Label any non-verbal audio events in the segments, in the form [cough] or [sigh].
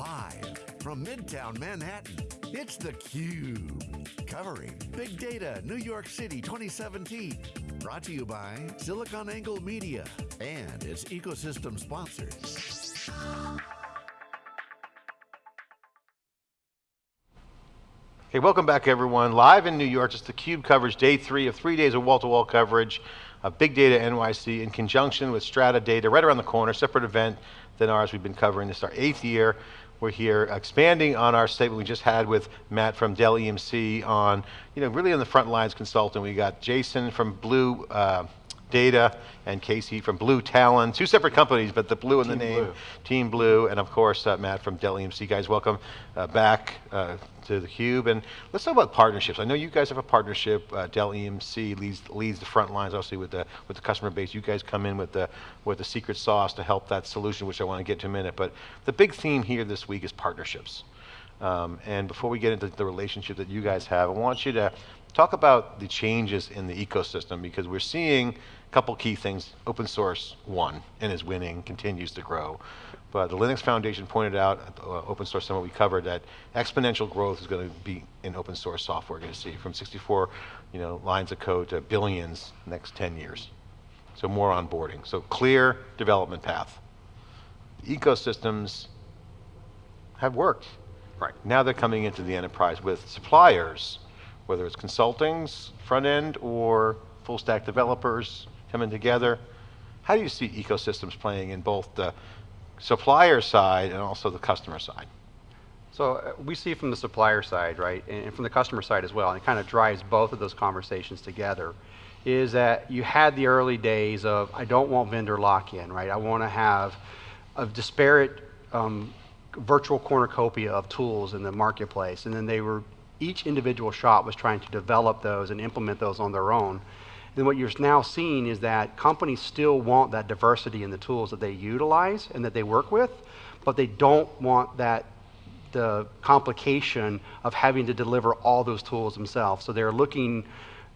Live from Midtown Manhattan, it's theCUBE. Covering Big Data New York City 2017. Brought to you by SiliconANGLE Media and its ecosystem sponsors. Okay, welcome back everyone. Live in New York, it's theCUBE coverage, day three of three days of wall-to-wall -wall coverage of Big Data NYC in conjunction with Strata Data, right around the corner, separate event than ours. We've been covering this is our eighth year. We're here expanding on our statement we just had with Matt from Dell EMC on, you know, really on the front lines consulting. We got Jason from Blue, uh, Data and Casey from Blue Talon, two separate companies, but the blue in the name, blue. Team Blue, and of course uh, Matt from Dell EMC. Guys, welcome uh, back uh, to theCUBE. And let's talk about partnerships. I know you guys have a partnership, uh, Dell EMC leads, leads the front lines, obviously with the, with the customer base. You guys come in with the, with the secret sauce to help that solution, which I want to get to in a minute. But the big theme here this week is partnerships. Um, and before we get into the relationship that you guys have, I want you to talk about the changes in the ecosystem because we're seeing couple key things, open source won and is winning, continues to grow. But the Linux Foundation pointed out at the uh, Open Source Summit we covered that exponential growth is going to be in open source software, going to see from 64 you know, lines of code to billions next 10 years. So more onboarding. So clear development path. Ecosystems have worked. Right. Now they're coming into the enterprise with suppliers, whether it's consultings, front end, or full stack developers, coming together. How do you see ecosystems playing in both the supplier side and also the customer side? So uh, we see from the supplier side, right, and from the customer side as well, and it kind of drives both of those conversations together, is that you had the early days of, I don't want vendor lock-in, right? I want to have a disparate um, virtual cornucopia of tools in the marketplace, and then they were, each individual shop was trying to develop those and implement those on their own. And what you're now seeing is that companies still want that diversity in the tools that they utilize and that they work with, but they don't want that the complication of having to deliver all those tools themselves. So they're looking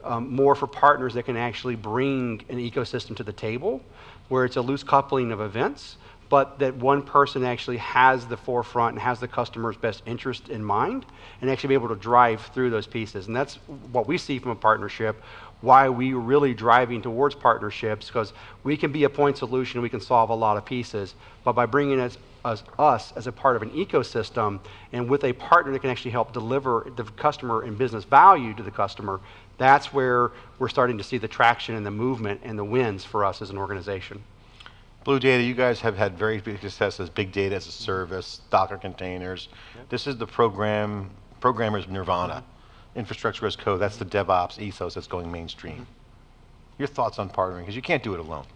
um, more for partners that can actually bring an ecosystem to the table, where it's a loose coupling of events, but that one person actually has the forefront and has the customer's best interest in mind and actually be able to drive through those pieces. And that's what we see from a partnership, why we're really driving towards partnerships, because we can be a point solution, we can solve a lot of pieces, but by bringing us, us, us as a part of an ecosystem and with a partner that can actually help deliver the customer and business value to the customer, that's where we're starting to see the traction and the movement and the wins for us as an organization. Blue Data, you guys have had very big success as big data as a mm-hmm. service, Docker containers. Yep. This is the program, programmer's nirvana. Infrastructure as code, that's the DevOps ethos that's going mainstream. Mm -hmm. Your thoughts on partnering, because you can't do it alone.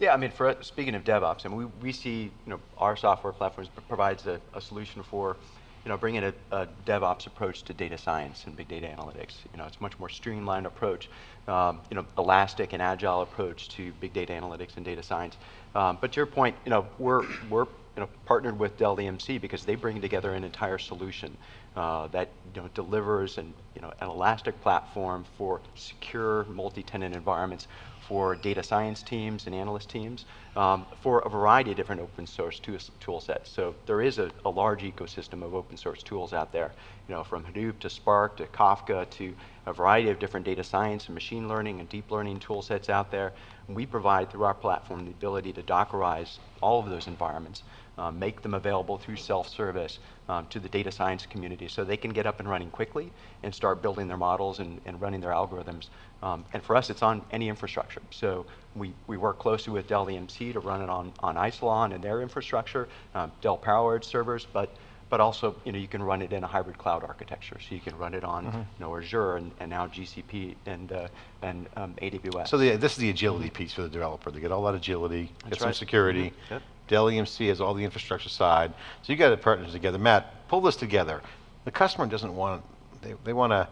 Yeah, I mean, for speaking of DevOps, I mean, we, we see, you know, our software platforms provides a, a solution for, you know, bringing a, a, DevOps approach to data science and big data analytics. You know, it's much more streamlined approach, um, you know, elastic and agile approach to big data analytics and data science. Um, but to your point, you know, we're, we're you know, partnered with Dell EMC because they bring together an entire solution uh, that you know, delivers an, you know, an elastic platform for secure multi-tenant environments for data science teams and analyst teams um, for a variety of different open source tool sets. So there is a, a, large ecosystem of open source tools out there, you know, from Hadoop to Spark to Kafka to a variety of different data science and machine learning and deep learning tool sets out there. And we provide through our platform the ability to Dockerize all of those environments, um, make them available through self-service um, to the data science community so they can get up and running quickly and start building their models and, and running their algorithms. Um, and for us, it's on any infrastructure. So we, we work closely with Dell EMC to run it on, on Isilon and their infrastructure, um, Dell PowerEdge servers, but but also you know you can run it in a hybrid cloud architecture. So you can run it on mm -hmm. you know Azure and, and now GCP and uh, and um, AWS. So the, this is the agility piece for the developer. They get all that agility, That's get right. some security. Mm -hmm. yep. Dell EMC has all the infrastructure side. So you got to partner together. Matt, pull this together. The customer doesn't want they they want to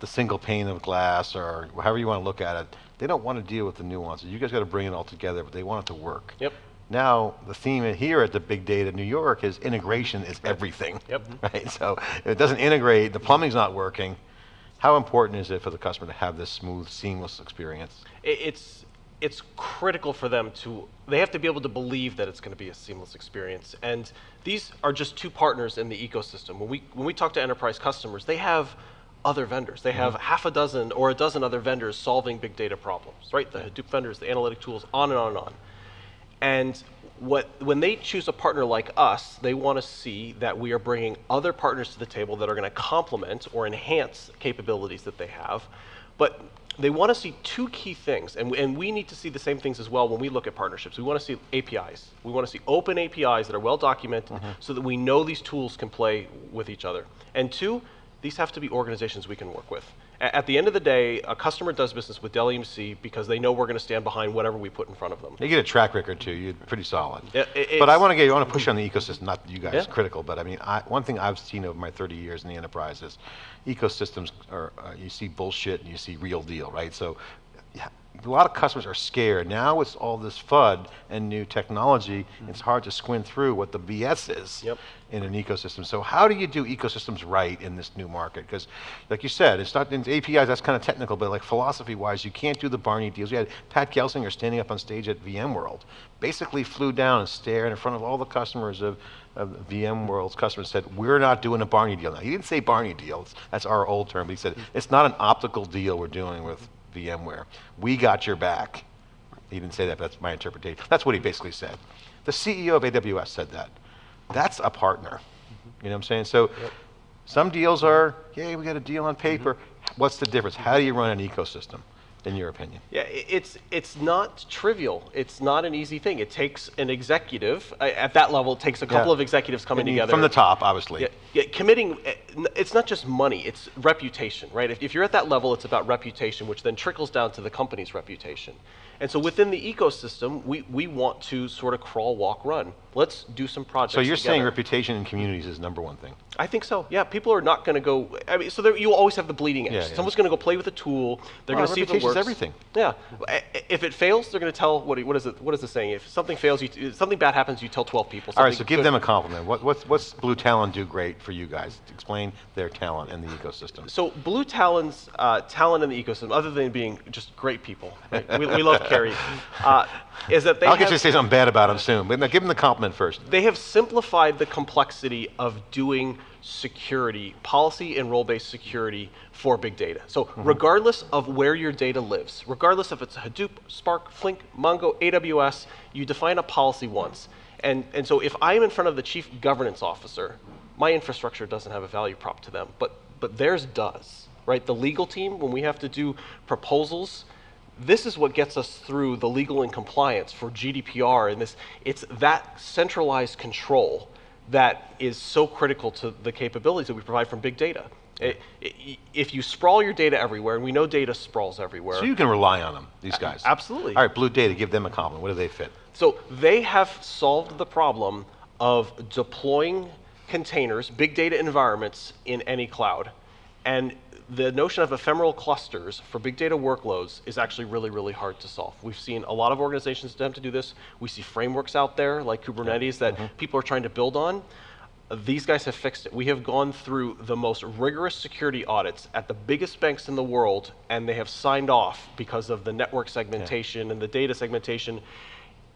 the single pane of glass or however you want to look at it, they don't want to deal with the nuances. You guys got to bring it all together, but they want it to work. Yep. Now, the theme here at the Big Data New York is integration is everything. Yep. [laughs] Right, so if it doesn't integrate, the plumbing's not working, how important is it for the customer to have this smooth, seamless experience? It's it's critical for them to they have to be able to believe that it's going to be a seamless experience and these are just two partners in the ecosystem when we when we talk to enterprise customers they have other vendors they have mm-hmm. half a dozen or a dozen other vendors solving big data problems right the hadoop vendors the analytic tools on and on and on and what, when they choose a partner like us, they want to see that we are bringing other partners to the table that are going to complement or enhance capabilities that they have. But they want to see two key things, and, and we need to see the same things as well when we look at partnerships. We want to see APIs. We want to see open APIs that are well documented mm-hmm. so that we know these tools can play with each other. And two, these have to be organizations we can work with. A- At the end of the day, a customer does business with Dell EMC because they know we're going to stand behind whatever we put in front of them. You get a track record too. You're pretty solid. Yeah, i- but I want to get. I want to push on the ecosystem. Not you guys Yeah. critical, but I mean, I, one thing I've seen over my 30 years in the enterprise is ecosystems are. Uh, you see bullshit and you see real deal, right? So. A lot of customers are scared. Now with all this FUD and new technology, mm-hmm. it's hard to squint through what the BS is Yep. in an ecosystem. So how do you do ecosystems right in this new market? Because, like you said, it's not in APIs. That's kind of technical, but like philosophy-wise, you can't do the Barney deals. We had Pat Gelsinger standing up on stage at VMworld, basically flew down and stared in front of all the customers of, of VMworld's customers. Said, "We're not doing a Barney deal now." He didn't say Barney deal. That's our old term. But he said, mm-hmm. "It's not an optical deal we're doing with VMware. We got your back." He didn't say that, but that's my interpretation. That's what he basically said. The CEO of AWS said that. That's a partner. You know what I'm saying? So some deals are, yay, we got a deal on paper. What's the difference? How do you run an ecosystem, in your opinion? Yeah, it's it's not trivial. It's not an easy thing. It takes an executive at that level. It takes a couple Yeah. of executives coming together From the top, obviously. Yeah, yeah, committing. uh, It's not just money. It's reputation, right? If, if you're at that level, it's about reputation, which then trickles down to the company's reputation. And so within the ecosystem, we, we want to sort of crawl, walk, run. Let's do some projects. So you're saying reputation in communities is number one thing. I think so. Yeah, people are not going to go. I mean, so there, you always have the bleeding edge. Yeah, yeah. Someone's going to go play with a tool. They're Well, going to see if it reputation's works. everything. Yeah. If it fails, they're going to tell what? What is it? What is the saying? If something fails, you if something bad happens. You tell 12 people. All right, so give good- them a compliment. What, what's, what's Blue Talon do great for you guys? Explain their talent and the ecosystem. So Blue Talon's uh, talent in the ecosystem, other than being just great people, right? we, we love Kerry, uh, is that they I'll get you to say something bad about them soon, but give them the compliment first. they have simplified the complexity of doing security, policy and role-based security for big data. So mm-hmm. regardless of where your data lives, regardless if it's Hadoop, Spark, Flink, Mongo, AWS, you define a policy once. And, and so if I'm in front of the chief governance officer, my infrastructure doesn't have a value prop to them, but, but theirs does, right? The legal team, when we have to do proposals, this is what gets us through the legal and compliance for GDPR and this it's that centralized control that is so critical to the capabilities that we provide from big data. I- i- if you sprawl your data everywhere, and we know data sprawls everywhere. So you can rely on them, these guys. absolutely. All right, Blue Data, give them a compliment. What do they fit? So they have solved the problem of deploying containers, big data environments in any cloud. And the notion of ephemeral clusters for big data workloads is actually really, really hard to solve. We've seen a lot of organizations attempt to do this. We see frameworks out there like Kubernetes that mm-hmm. people are trying to build on. These guys have fixed it. We have gone through the most rigorous security audits at the biggest banks in the world, and they have signed off because of the network segmentation and the data segmentation.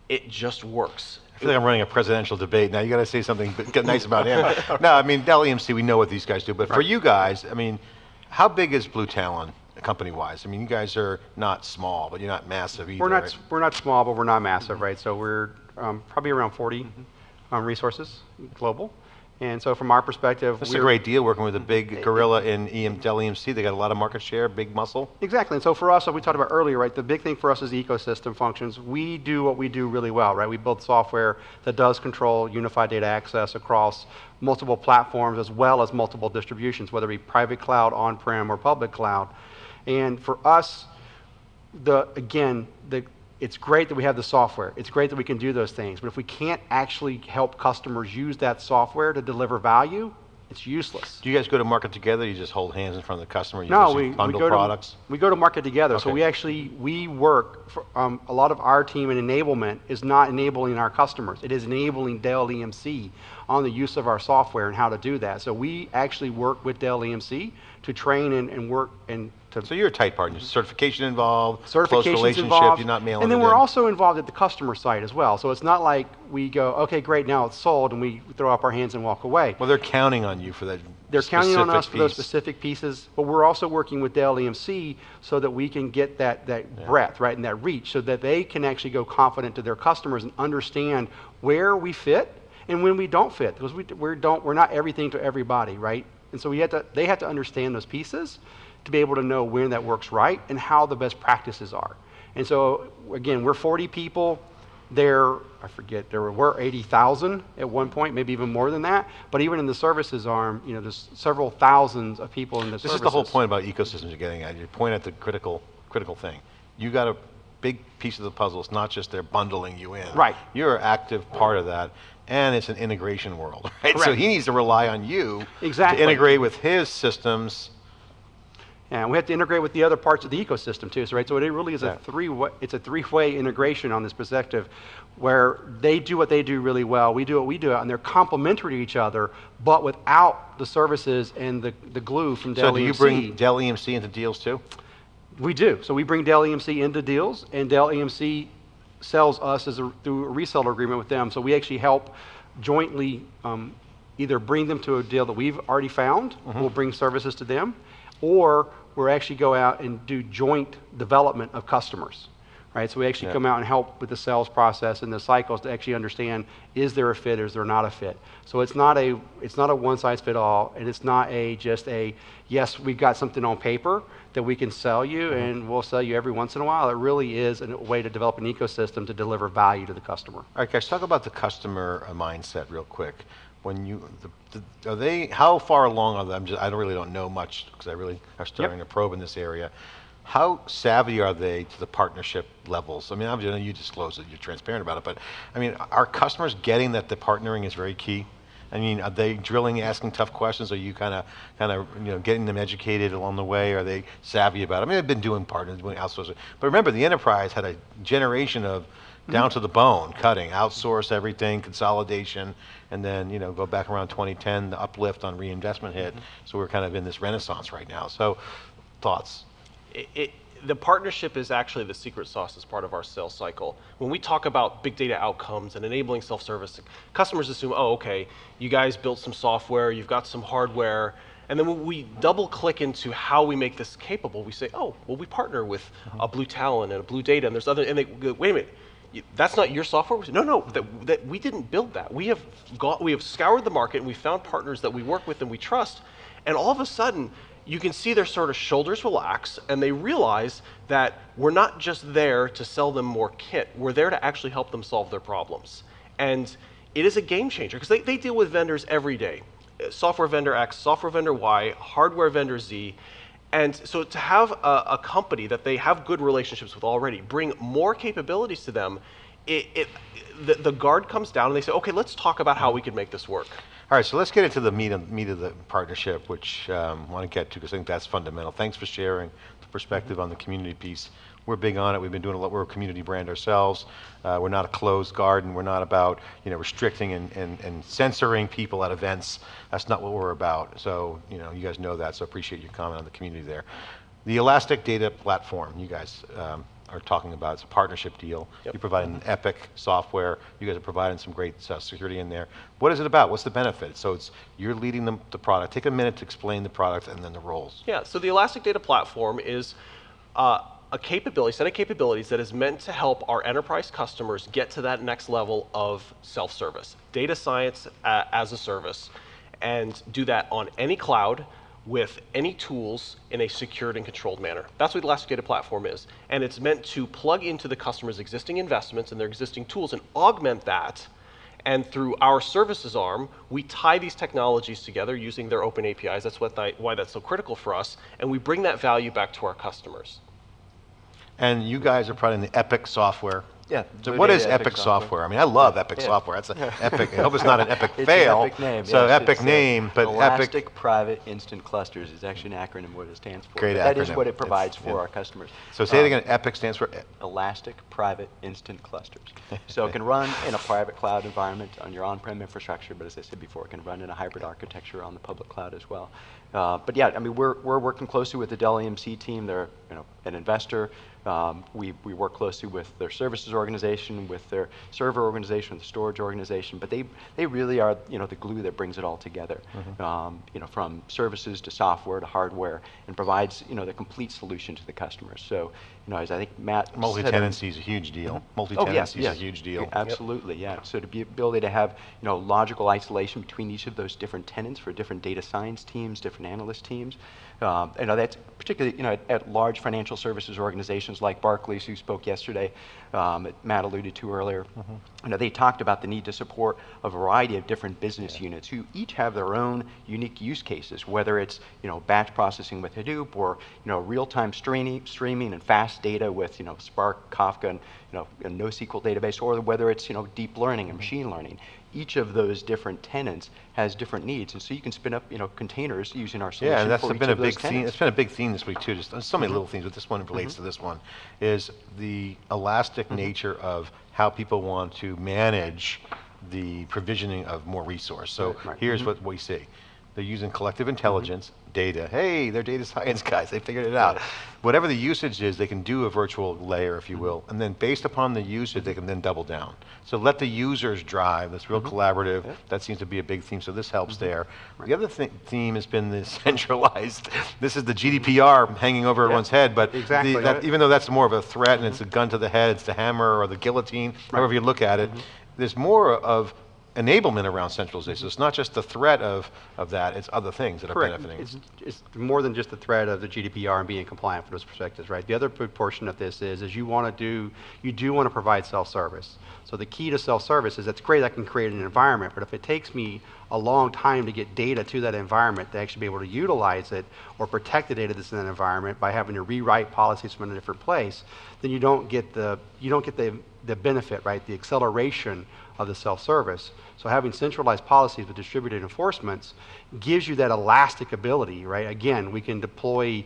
It just works. I feel like I'm running a presidential debate. Now you got to say something nice about him. no, I mean, Dell EMC, we know what these guys do. But for you guys, I mean, how big is Blue Talon company-wise? I mean, you guys are not small, but you're not massive either. We're not, right? we're not small, but we're not massive, right? So we're um, probably around 40 um, resources global. And so from our perspective, That's a great deal working with a big gorilla in EM, Dell EMC. They got a lot of market share, big muscle. Exactly. And so for us, what we talked about earlier, right, the big thing for us is ecosystem functions. We do what we do really well, right? We build software that does control unified data access across multiple platforms as well as multiple distributions, whether it be private cloud, on-prem, or public cloud. And for us, the again, the it's great that we have the software. It's great that we can do those things. But if we can't actually help customers use that software to deliver value, it's useless. Do you guys go to market together? You just hold hands in front of the customer? You No, just we, we bundle go products? to we go to market together. So we actually we work. For, um, a lot of our team in enablement is not enabling our customers. It is enabling Dell EMC on the use of our software and how to do that. So we actually work with Dell EMC to train and, and work and So you're a tight partner, certification involved, close relationship, involved. you're not mailing And then we're in. also involved at the customer side as well. So it's not like we go, okay, great, now it's sold, and we throw up our hands and walk away. Well, they're counting on you for that They're counting on us specific for those specific pieces, but we're also working with Dell EMC so that we can get that, that breadth, right, and that reach, so that they can actually go confident to their customers and understand where we fit and when we don't fit, because we, we don't, we're not everything to everybody, right? And so we have to, they have to understand those pieces to be able to know when that works right and how the best practices are. And so, again, we're 40 people. There, I forget, there were 80,000 at one point, maybe even more than that. But even in the services arm, you know, there's several thousands of people in the This services. is the whole point about ecosystems you're getting at. You point at the critical, critical thing. You got a big piece of the puzzle. It's not just they're bundling you in. Right. You're an active part of that, and it's an integration world, [laughs] right? So he needs to rely on you Exactly. to integrate with his systems. And we have to integrate with the other parts of the ecosystem too. So, right, so it really is Yeah. a three way, it's a three-way integration on this perspective where they do what they do really well, we do what we do, and they're complementary to each other, but without the services and the, the glue from Dell So do you bring Dell EMC into deals too? We do. So we bring Dell EMC into deals, and Dell EMC sells us as a, through a reseller agreement with them. So we actually help jointly um, either bring them to a deal that we've already found, Mm-hmm. we'll bring services to them, or we're actually go out and do joint development of customers. Right, so we actually Yeah. come out and help with the sales process and the cycles to actually understand is there a fit, is there not a fit. So it's not a it's not a one size fit all, and it's not a just a yes we've got something on paper that we can sell you mm-hmm. and we'll sell you every once in a while. It really is a way to develop an ecosystem to deliver value to the customer. All right, guys, talk about the customer mindset real quick. When you, the, the, are they, how far along are they? I'm just, I don't really don't know much because I really are starting to probe in this area. How savvy are they to the partnership levels? I mean, obviously, you disclose it, you're transparent about it, but I mean, are customers getting that the partnering is very key? I mean, are they drilling, asking tough questions? Are you kind of, kind of, you know, getting them educated along the way? Are they savvy about it? I mean, they've been doing partners, doing outsourcing, but remember, the enterprise had a generation of down to the bone, cutting, outsource everything, consolidation, and then, you know, go back around 2010, the uplift on reinvestment hit. Mm-hmm. So we're kind of in this renaissance right now. So, thoughts? it, it, the partnership is actually the secret sauce as part of our sales cycle. When we talk about big data outcomes and enabling self-service, customers assume, oh, okay, you guys built some software, you've got some hardware, and then when we double click into how we make this capable, we say, oh, well, we partner with mm-hmm. a Blue Talon and a Blue Data, and there's other, and they go, wait a minute, that's not your software? No, no, that, that we didn't build that. We have got, we have scoured the market and we found partners that we work with and we trust, and all of a sudden, you can see their sort of shoulders relax and they realize that we're not just there to sell them more kit, we're there to actually help them solve their problems. And it is a game changer because they, they deal with vendors every day Uh, software vendor X, software vendor Y, hardware vendor Z. And so to have a, a company that they have good relationships with already bring more capabilities to them, it, it, the, the guard comes down and they say, okay, let's talk about how we can make this work. All right, so let's get into the meat of, meat of the partnership, which um, I want to get to because I think that's fundamental. Thanks for sharing the perspective on the community piece. We're big on it. We've been doing a lot. We're a community brand ourselves. Uh, we're not a closed garden. We're not about you know restricting and, and, and censoring people at events. That's not what we're about. So you know you guys know that. So appreciate your comment on the community there. The Elastic Data Platform, you guys um, are talking about. It's a partnership deal. Yep. You're providing an Epic software. You guys are providing some great uh, security in there. What is it about? What's the benefit? So it's you're leading the, the product. Take a minute to explain the product and then the roles. Yeah, so the Elastic Data Platform is uh, a capability, set of capabilities that is meant to help our enterprise customers get to that next level of self-service, data science uh, as a service, and do that on any cloud with any tools in a secured and controlled manner. That's what the Elastic Data Platform is. And it's meant to plug into the customer's existing investments and their existing tools and augment that and through our services arm, we tie these technologies together using their open APIs. That's what why that's so critical for us. And we bring that value back to our customers. And you guys are probably in the Epic software Yeah. So what is Epic software? I mean, I love Epic Yeah. software. That's an [laughs] epic. I hope it's not an [laughs] epic It's fail. an epic name. So yes. epic It's, uh, name, but Elastic epic. Private Instant Clusters is actually an acronym what it stands for. Great but That is what it It's- provides for yeah. our customers. So say it Um, again. Epic stands for. Elastic Private Instant Clusters. [laughs] so it can run in a private cloud environment on your on-prem infrastructure, but as I said before, it can run in a hybrid architecture on the public cloud as well. Uh, but yeah, I mean, we're, we're working closely with the Dell EMC team. They're you know, an investor. Um, we, we work closely with their services organization, with their server organization, with the storage organization, but they, they really are you know, the glue that brings it all together, um, you know, from services to software to hardware, and provides you know, the complete solution to the customers. So, I think Matt said- Multi-tenancy is a huge deal. Multi-tenancy is a huge deal. Absolutely, yeah. So to be ability to have, you know, logical isolation between each of those different tenants for different data science teams, different analyst teams. Um, you know, that's particularly, you know, at, at large financial services organizations like Barclays, who spoke yesterday, um, that Matt alluded to earlier. You know, they talked about the need to support a variety of different business units who each have their own unique use cases, whether it's, you know, batch processing with Hadoop or, you know, real-time streaming, streaming and fast data with, you know, Spark, Kafka, and, you know, a NoSQL database, or whether it's, you know, deep learning and machine learning. Each of those different tenants has different needs, and so you can spin up, you know, containers using our solution Yeah, and that's for each been a of those big theme. tenants. It's been a big theme this week too. Just so Mm-hmm. many little things, but this one relates to this one. Is the elastic Mm-hmm. nature of how people want to manage the provisioning of more resource. So Right, Mm-hmm. right. here's what we see: they're using collective intelligence, data. Hey, they're data science guys. They figured it out. Whatever the usage is, they can do a virtual layer, if you Mm-hmm. will, and then based upon the usage, they can then double down. So let the users drive. That's Mm-hmm. real collaborative. That seems to be a big theme. So this helps there. The other th- theme has been the [laughs] centralized. This is the GDPR hanging over everyone's head, but the- Exactly. that- even though that's more of a threat and it's a gun to the head, it's the hammer or the guillotine, however you look at it. There's more of enablement around centralization. Mm-hmm. It's not just the threat of, of that, it's other things that are benefiting. It's, it's more than just the threat of the GDPR and being compliant for those perspectives, right? The other portion of this is, is you want to do, you do want to provide self-service. So the key to self-service is that's great, I can create an environment, but if it takes me a long time to get data to that environment to actually be able to utilize it or protect the data that's in that environment by having to rewrite policies from a different place, then you don't get the, you don't get the, the benefit, right? The acceleration of the self-service. So having centralized policies with distributed enforcements gives you that elastic ability, right? Again, we can deploy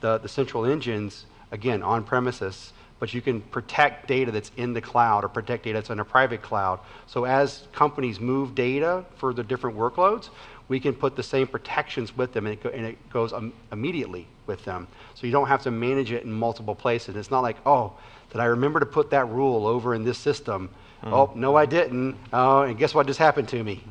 the, the central engines, again, on premises, but you can protect data that's in the cloud or protect data that's in a private cloud. So as companies move data for the different workloads, we can put the same protections with them and it, go, and it goes um, immediately with them. So you don't have to manage it in multiple places. It's not like, oh, did I remember to put that rule over in this system? Mm. Oh, no, I didn't. Oh, and guess what just happened to me?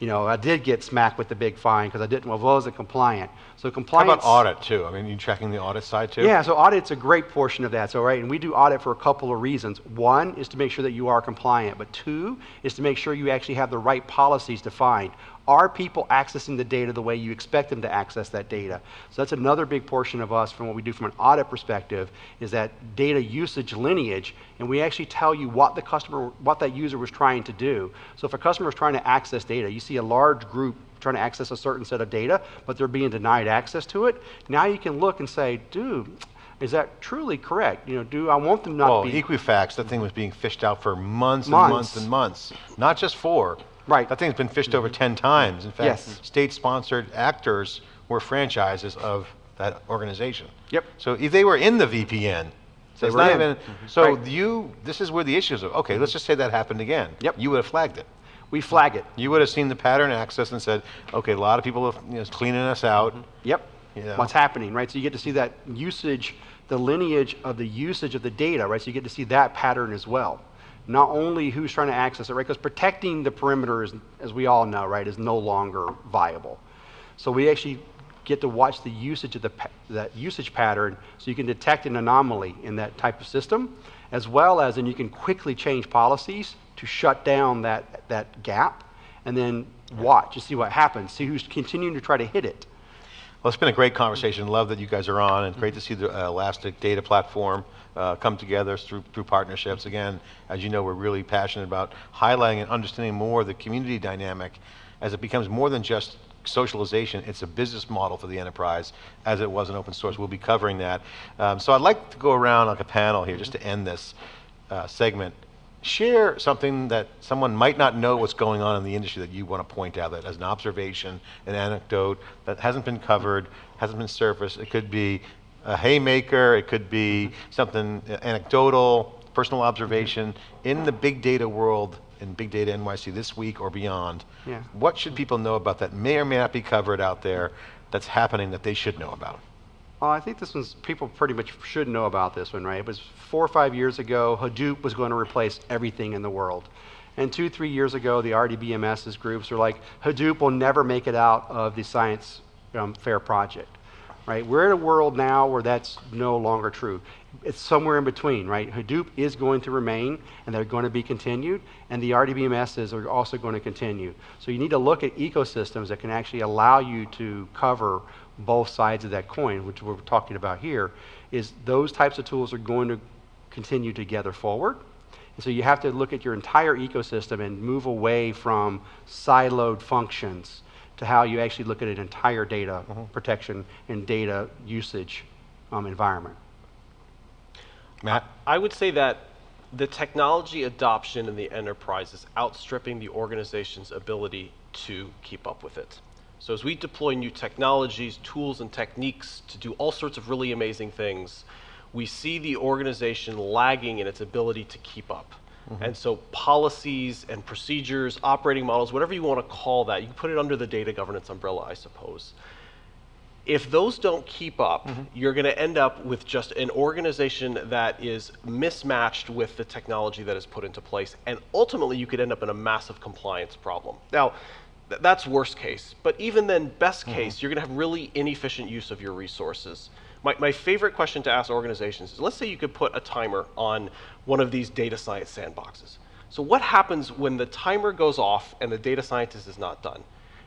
You know, I did get smacked with the big fine because I didn't, well, I wasn't compliant. So compliance. How about audit too? I mean, you tracking the audit side too? Yeah, so audit's a great portion of that. So, right, and we do audit for a couple of reasons. One is to make sure that you are compliant, but two is to make sure you actually have the right policies defined. Are people accessing the data the way you expect them to access that data? So that's another big portion of us from what we do from an audit perspective is that data usage lineage, and we actually tell you what the customer, what that user was trying to do. So if a customer is trying to access data, you see a large group trying to access a certain set of data, but they're being denied access to it. Now you can look and say, dude, is that truly correct? You know, do I want them not Well, be Equifax, that thing was being fished out for months and Months. months and months. Not just four. Right. That thing's been fished over 10 times. In fact, Yes. state-sponsored actors were franchises of that organization. Yep. So if they were in the VPN, so They it's not in. even, mm-hmm. so Right. you, this is where the issues are. Okay, let's mm-hmm. just say that happened again. Yep. You would have flagged it. we flag it? You would have seen the pattern access and said, okay, a lot of people are you know, cleaning us out. Mm-hmm. Yep. Yeah. What's happening, right? So you get to see that usage, the lineage of the usage of the data, right? So you get to see that pattern as well. Not only who's trying to access it, right? Because protecting the perimeter, is, as we all know, right, is no longer viable. So we actually get to watch the usage of the that usage pattern, so you can detect an anomaly in that type of system, as well as, and you can quickly change policies to shut down that that gap, and then watch to see what happens. See who's continuing to try to hit it. Well, it's been a great conversation. Love that you guys are on, and great to see the uh, Elastic Data Platform uh, come together through through partnerships. Again, as you know, we're really passionate about highlighting and understanding more the community dynamic as it becomes more than just socialization. It's a business model for the enterprise, as it was in open source. We'll be covering that. Um, so I'd like to go around like a panel here just to end this. uh, segment, share something that someone might not know what's going on in the industry that you want to point out that as an observation, an anecdote that hasn't been covered, hasn't been surfaced. It could be a haymaker, it could be mm-hmm. something anecdotal, personal observation in the big data world in Big Data NYC this week or beyond. Yeah. What should people know about that may or may not be covered out there that's happening that they should know about? Well, I think this one's, people pretty much should know about this one, right? It was four or five years ago, Hadoop was going to replace everything in the world. And two, three years ago, the RDBMS's groups were like, Hadoop will never make it out of the science um, fair project, right? We're in a world now where that's no longer true. It's somewhere in between, right? Hadoop is going to remain, and they're going to be continued, and the RDBMSs are also going to continue. So you need to look at ecosystems that can actually allow you to cover both sides of that coin, which we're talking about here, is those types of tools are going to continue to gather forward. And so you have to look at your entire ecosystem and move away from siloed functions to how you actually look at an entire data protection and data usage um, environment. Matt? I would say that the technology adoption in the enterprise is outstripping the organization's ability to keep up with it. So as we deploy new technologies, tools, and techniques to do all sorts of really amazing things, we see the organization lagging in its ability to keep up. Mm-hmm. And so policies and procedures, operating models, whatever you want to call that, you can put it under the data governance umbrella, I suppose. If those don't keep up, mm-hmm. you're going to end up with just an organization that is mismatched with the technology that is put into place. And ultimately, you could end up in a massive compliance problem. Now, th- that's worst case. But even then, best mm-hmm. case, you're going to have really inefficient use of your resources. My, my favorite question to ask organizations is let's say you could put a timer on one of these data science sandboxes. So, what happens when the timer goes off and the data scientist is not done?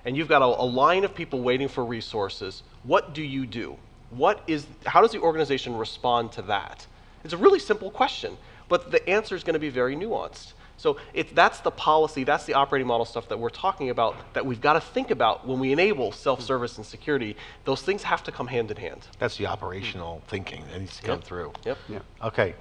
And you've got a, a line of people waiting for resources. What do you do? What is, how does the organization respond to that? It's a really simple question, but the answer is going to be very nuanced. So it, that's the policy, that's the operating model stuff that we're talking about that we've got to think about when we enable self-service and security. Those things have to come hand in hand. That's the operational thinking that needs to come Yep. through. Yep. Yeah. Okay.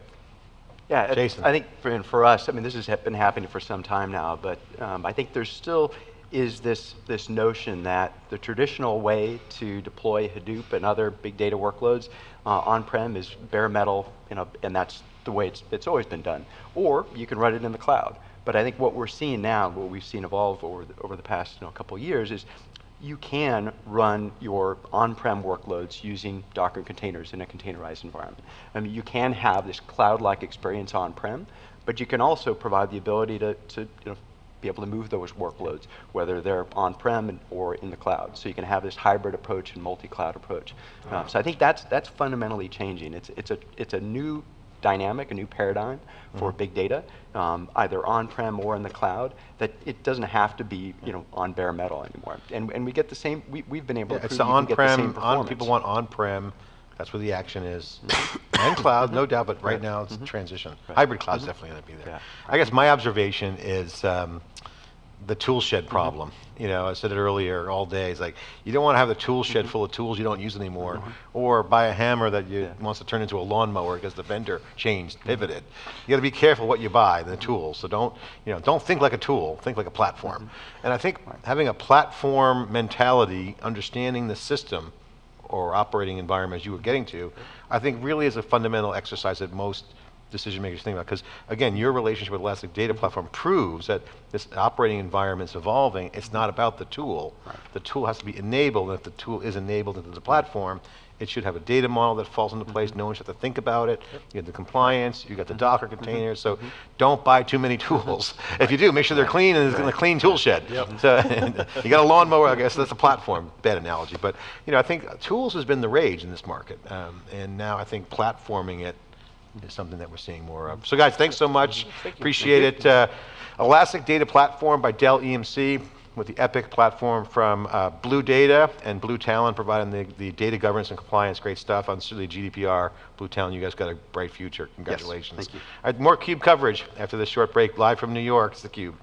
Yeah, Jason. I think for, and for us, I mean, this has been happening for some time now, but um, I think there's still is this, this notion that the traditional way to deploy Hadoop and other big data workloads uh, on-prem is bare metal, you know, and that's the way it's, it's always been done. Or you can run it in the cloud. But I think what we're seeing now, what we've seen evolve over the, over the past you know, couple years is you can run your on-prem workloads using Docker containers in a containerized environment. I mean, you can have this cloud-like experience on-prem, but you can also provide the ability to, to you know, be able to move those workloads, whether they're on-prem or in the cloud. So you can have this hybrid approach and multi-cloud approach. Uh, so I think that's that's fundamentally changing. It's it's a it's a new dynamic, a new paradigm for big data, um, either on-prem or in the cloud. That it doesn't have to be you know on bare metal anymore. And and we get the same. We we've been able Yeah, to it's prove the you can get the same on-prem, on, people want on-prem, that's where the action is. [coughs] And cloud, no doubt, but right now it's mm-hmm. transition. Hybrid cloud's mm-hmm. definitely gonna be there. Yeah. I guess my observation is um, the tool shed mm-hmm. problem. You know, I said it earlier all day, it's like, you don't wanna have the tool shed full of tools you don't use anymore, or buy a hammer that you, Yeah. wants to turn into a lawnmower because the vendor changed, pivoted. You gotta be careful what you buy, the tools, so don't, you know, don't think like a tool, think like a platform. And I think having a platform mentality, understanding the system, or operating environment as you were getting to, I think really is a fundamental exercise that most decision makers think about. Because again, your relationship with Elastic Data Platform proves that this operating environment is evolving. It's not about the tool. The tool has to be enabled, and if the tool is enabled into the platform, it should have a data model that falls into place. No one should have to think about it. You have the compliance, you got the Docker containers. So don't buy too many tools. [laughs] If you do, make sure they're clean and it's in a clean tool shed. So [laughs] you got a lawnmower, I guess that's a platform. Bad analogy, but you know, I think tools has been the rage in this market, um, and now I think platforming it is something that we're seeing more of. So guys, thanks so much. Appreciate it. Uh, Elastic Data Platform by Dell EMC with the Epic platform from uh, Blue Data and Blue Talon providing the, the data governance and compliance. Great stuff on certainly GDPR. Blue Talon, you guys got a bright future. Congratulations. thank you. All right, more CUBE coverage after this short break live from New York. It's theCUBE.